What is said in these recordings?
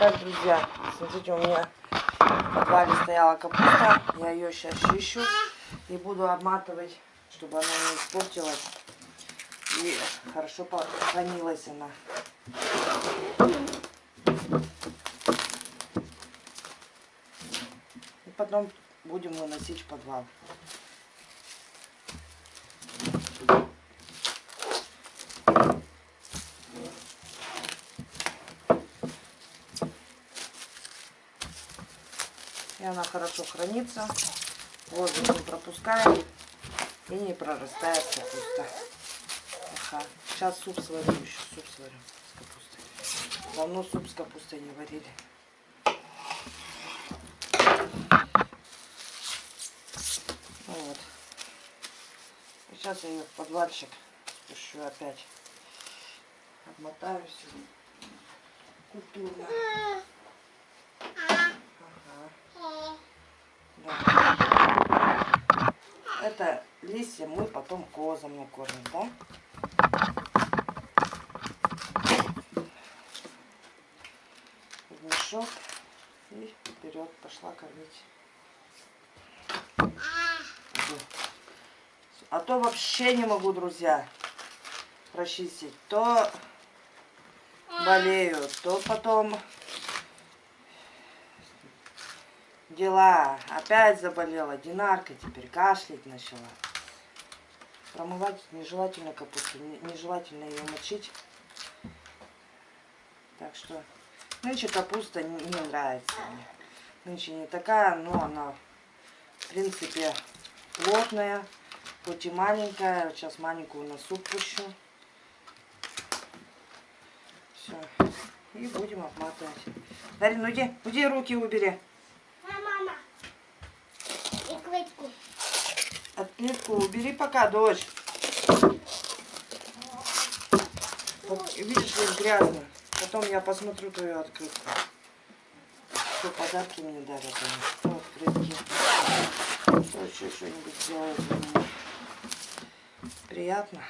Так, друзья, смотрите, у меня в подвале стояла капуста. Я ее сейчас чищу и буду обматывать, чтобы она не испортилась. И хорошо хранилась она. И потом будем выносить в подвал. Она хорошо хранится. Воздух не пропускает и не прорастает капуста. Ага. Сейчас суп сварю, еще суп сварю с капустой. Давно суп с капустой не варили. Вот. И сейчас я ее в подвальчик спущу опять. Обмотаю все культурно. Да. Это листья мы потом козам накормим, да? Мешок и вперед пошла кормить. А то вообще не могу, друзья, прочистить. То болею, то потом дела. Опять заболела. Динарка теперь кашлять начала. Промывать нежелательно капусту. Нежелательно ее мочить. Так что нынче капуста не, нравится мне. Нынче не такая, но она в принципе плотная. Хоть и маленькая. Сейчас маленькую на суп пущу. Все. И будем обматывать. Дарин, иди, иди руки убери. Отклетку убери пока, дочь. Видишь, здесь грязно. Потом я посмотрю твою открытку. Что подарки мне дарят они. Что открытки. Что еще что-нибудь сделают для меня. Приятно.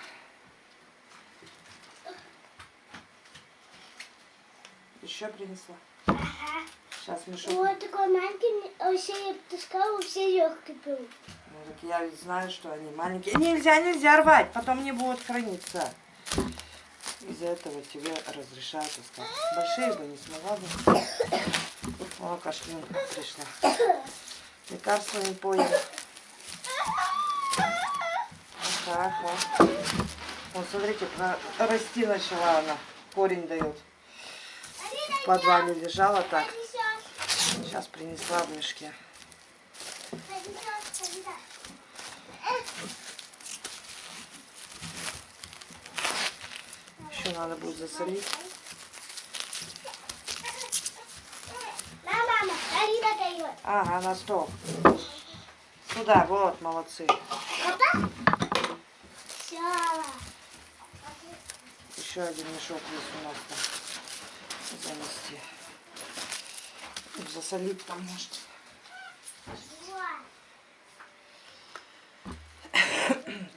Еще принесла. Ага. Сейчас мешок. Вот такой маленький, вообще я таскала, все легкие был. Так я знаю, что они маленькие. Нельзя, нельзя рвать, потом не будут храниться. Из-за этого тебе разрешают искать. Большие бы не смогла бы. О, кашлинка пришла. Лекарства не понял. Вот так вот. Вот, смотрите, расти начала она. Корень дает. В подвале лежала так. Сейчас принесла в мешке. Еще надо будет засолить. Ага, на стол. Сюда, вот, молодцы. Еще один мешок есть у нас там занести. Засолить там может.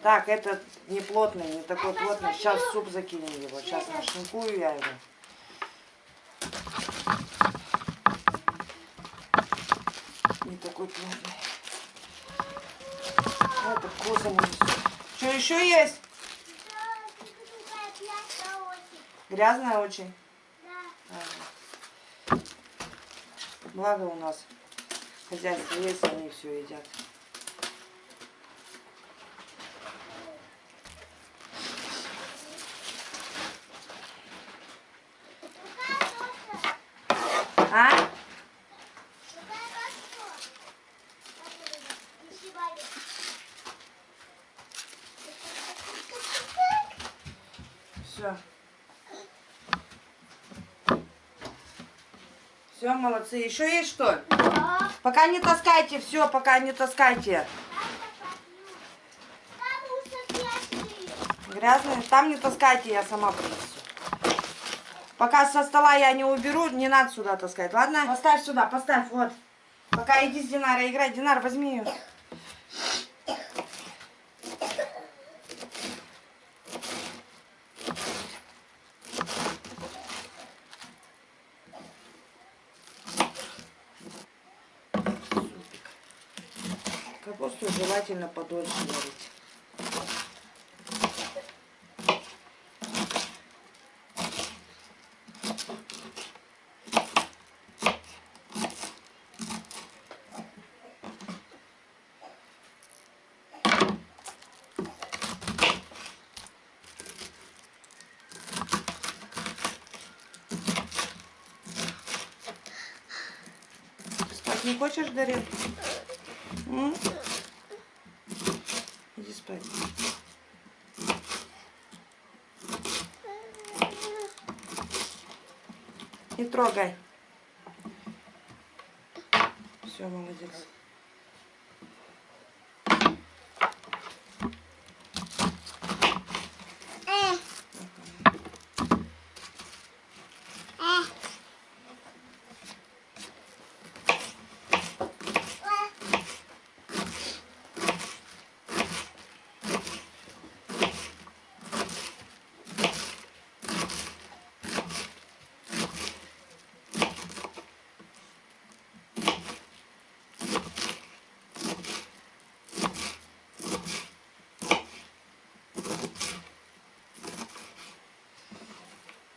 Так, этот не плотный, не такой плотный. Сейчас суп закинем его. Сейчас нашинкую я его. Не такой плотный. Это козам Что еще есть? Грязная очень? Да. Ага. Благо у нас хозяйство есть, они все едят. А? Все. Все, молодцы. Еще есть что? Да. Пока не таскайте, все, пока не таскайте. Грязные? Там не таскайте, я сама принесу. Пока со стола я не уберу, не надо сюда таскать, ладно? Поставь сюда, поставь, вот. Пока иди с Динарой играть. Динар, возьми ее. Капусту желательно подольше варить. Не хочешь, Дарин? Иди спать. Не трогай. Все, молодец.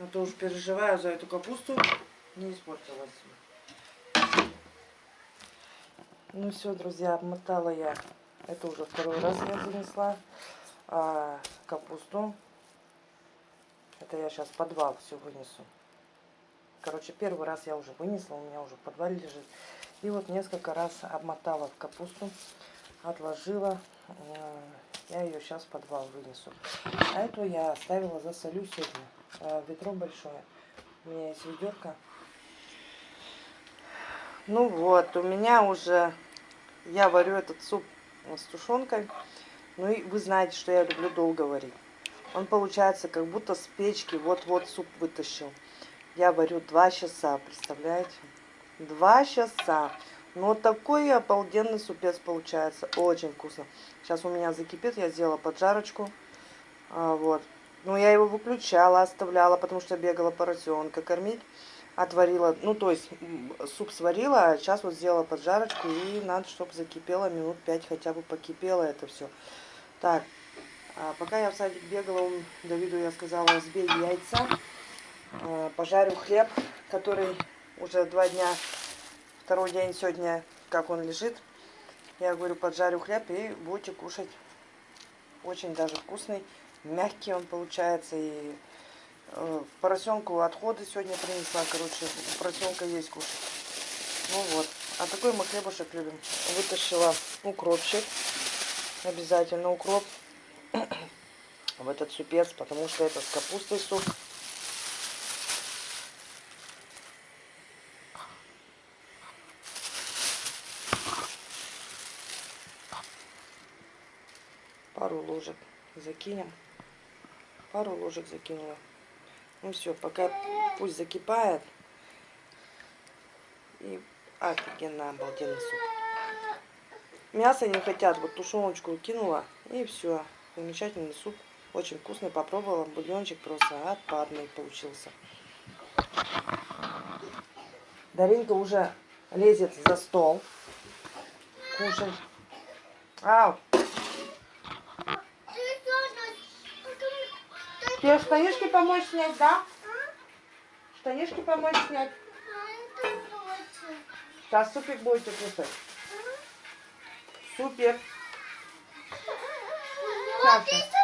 А то уж переживаю за эту капусту. Не испортилась. Ну все, друзья, обмотала я. Это уже второй раз я вынесла а, капусту. Это я сейчас подвал все вынесу. Короче, первый раз я уже вынесла, у меня уже в подвале лежит. И вот несколько раз обмотала в капусту, отложила. Э, Я ее сейчас в подвал вынесу. А эту я оставила засолю сегодня. Э, Ведро большое. У меня есть ведерко. Ну вот, у меня уже... Я варю этот суп с тушенкой. Ну и вы знаете, что я люблю долго варить. Он получается как будто с печки вот-вот суп вытащил. Я варю два часа, представляете? Два часа. Но такой обалденный супец получается. Очень вкусно. Сейчас у меня закипит, я сделала поджарочку. А, вот. Ну, я его выключала, оставляла, потому что бегала поросенка кормить. Отварила, ну, то есть суп сварила, а сейчас вот сделала поджарочку. И надо, чтобы закипело минут пять хотя бы покипело это все. Так, а пока я в садик бегала, он- Давиду я сказала, сбей яйца. А, Пожарю хлеб, который уже два дня, второй день сегодня, как он лежит. Я говорю, поджарю хлеб и будете кушать. Очень даже вкусный, мягкий он получается. И э, поросенку отходы сегодня принесла. Короче, поросенка есть кушать. Ну вот. А такой мы хлебушек любим. Вытащила укропчик. Обязательно укроп в этот супец, потому что это с капустой суп. Пару ложек закинем. Пару ложек закинула. Ну все, пока пусть закипает. И офигенно обалденный суп. Мясо не хотят, вот тушеночку кинула и все. Замечательный суп. Очень вкусный, попробовала. Бульончик просто отпадный получился. Даринка уже лезет за стол. Кушать. Ау, тебе штанишки помочь снять, да? Штанишки помочь снять. Сейчас супик будете кушать. Супер. Сейчас, сейчас.